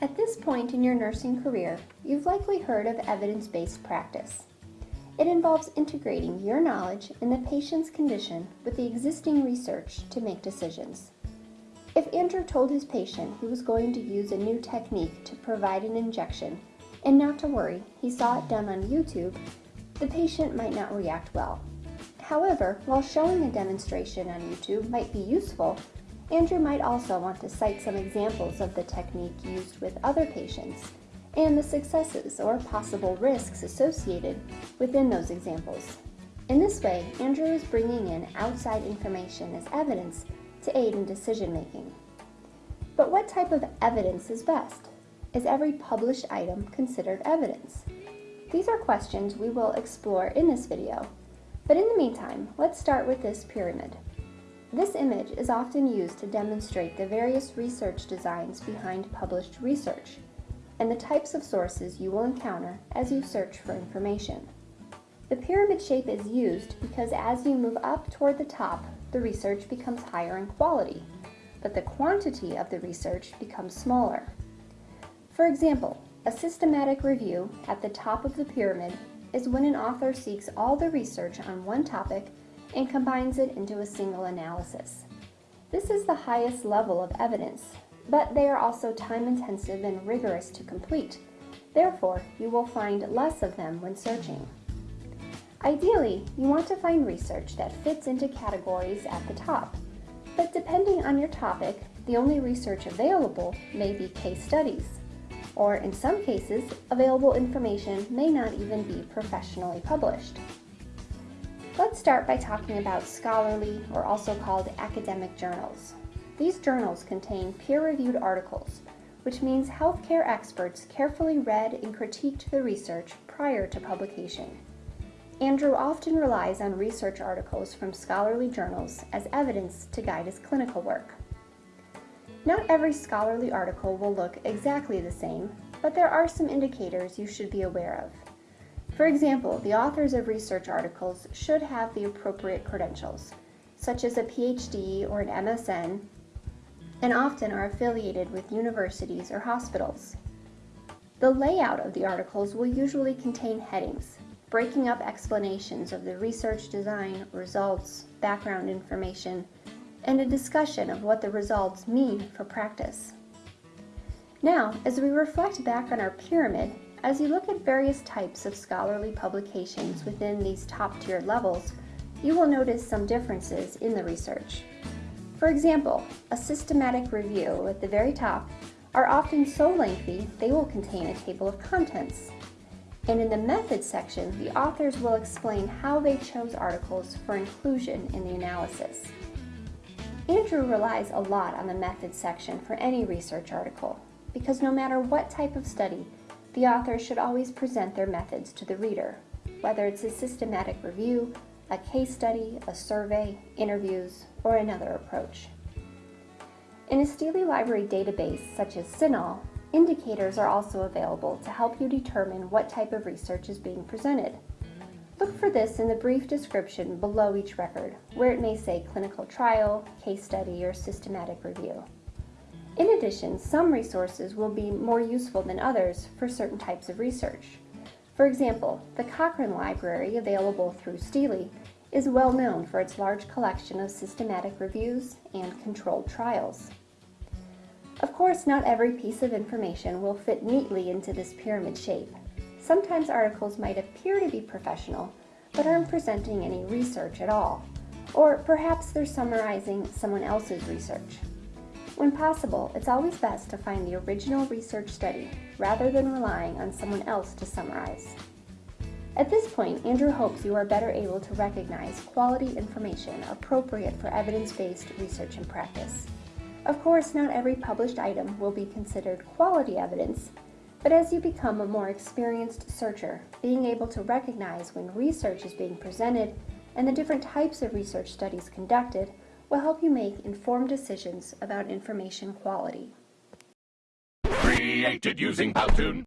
At this point in your nursing career, you've likely heard of evidence-based practice. It involves integrating your knowledge in the patient's condition with the existing research to make decisions. If Andrew told his patient he was going to use a new technique to provide an injection, and not to worry, he saw it done on YouTube, the patient might not react well. However, while showing a demonstration on YouTube might be useful, Andrew might also want to cite some examples of the technique used with other patients and the successes or possible risks associated within those examples. In this way, Andrew is bringing in outside information as evidence to aid in decision making. But what type of evidence is best? Is every published item considered evidence? These are questions we will explore in this video, but in the meantime, let's start with this pyramid. This image is often used to demonstrate the various research designs behind published research and the types of sources you will encounter as you search for information. The pyramid shape is used because as you move up toward the top, the research becomes higher in quality, but the quantity of the research becomes smaller. For example, a systematic review at the top of the pyramid is when an author seeks all the research on one topic and combines it into a single analysis. This is the highest level of evidence, but they are also time-intensive and rigorous to complete. Therefore, you will find less of them when searching. Ideally, you want to find research that fits into categories at the top, but depending on your topic, the only research available may be case studies, or in some cases, available information may not even be professionally published. Let's start by talking about scholarly, or also called academic journals. These journals contain peer-reviewed articles, which means healthcare experts carefully read and critiqued the research prior to publication. Andrew often relies on research articles from scholarly journals as evidence to guide his clinical work. Not every scholarly article will look exactly the same, but there are some indicators you should be aware of. For example, the authors of research articles should have the appropriate credentials, such as a PhD or an MSN, and often are affiliated with universities or hospitals. The layout of the articles will usually contain headings, breaking up explanations of the research design, results, background information, and a discussion of what the results mean for practice. Now, as we reflect back on our pyramid, as you look at various types of scholarly publications within these top-tier levels, you will notice some differences in the research. For example, a systematic review at the very top are often so lengthy they will contain a table of contents. And in the methods section, the authors will explain how they chose articles for inclusion in the analysis. Andrew relies a lot on the methods section for any research article, because no matter what type of study, the author should always present their methods to the reader, whether it's a systematic review, a case study, a survey, interviews, or another approach. In a Steely Library database such as CINAHL, indicators are also available to help you determine what type of research is being presented. Look for this in the brief description below each record, where it may say clinical trial, case study, or systematic review. In addition, some resources will be more useful than others for certain types of research. For example, the Cochrane Library, available through Steely, is well known for its large collection of systematic reviews and controlled trials. Of course, not every piece of information will fit neatly into this pyramid shape. Sometimes articles might appear to be professional, but aren't presenting any research at all. Or perhaps they're summarizing someone else's research. When possible, it's always best to find the original research study rather than relying on someone else to summarize. At this point, Andrew hopes you are better able to recognize quality information appropriate for evidence-based research and practice. Of course, not every published item will be considered quality evidence, but as you become a more experienced searcher, being able to recognize when research is being presented and the different types of research studies conducted will help you make informed decisions about information quality. Created using Powtoon.